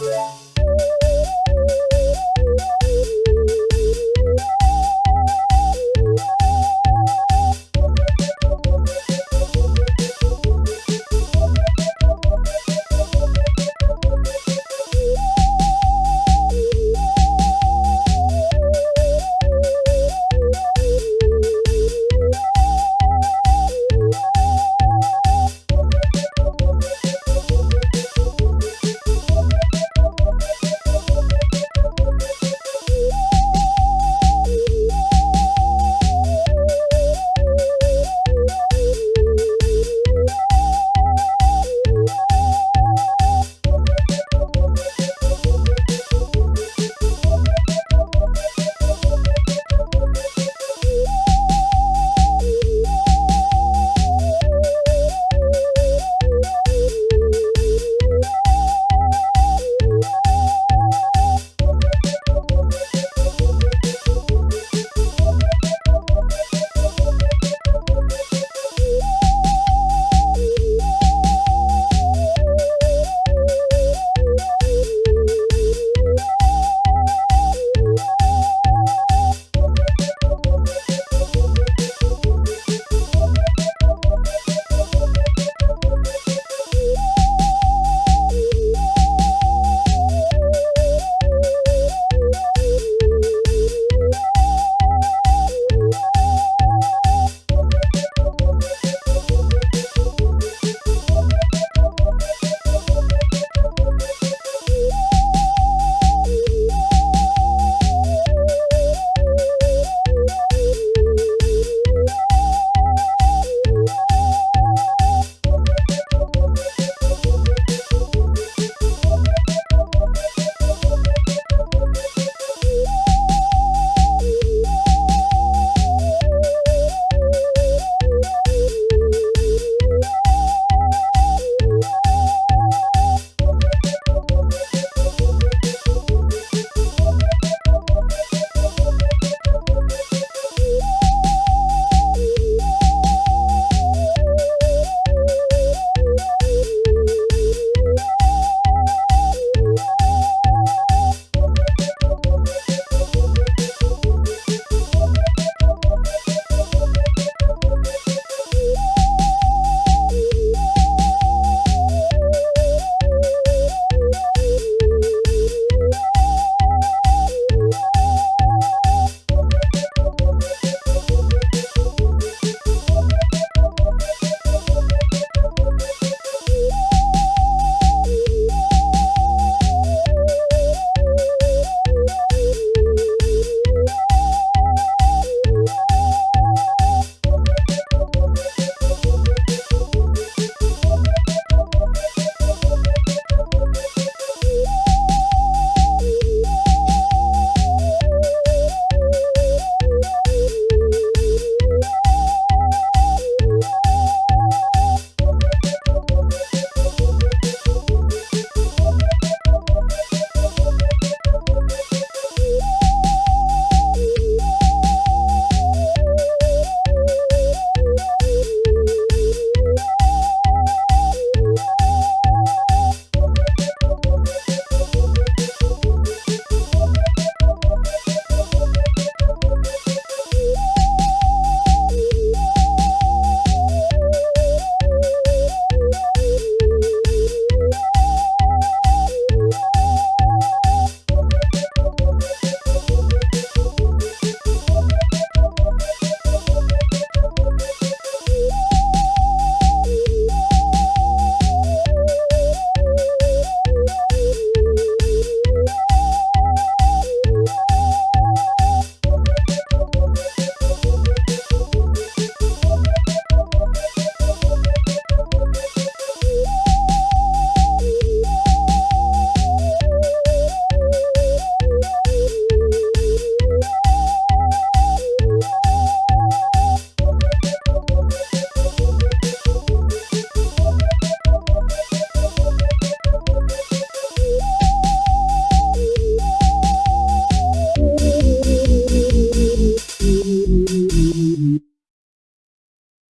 Yeah.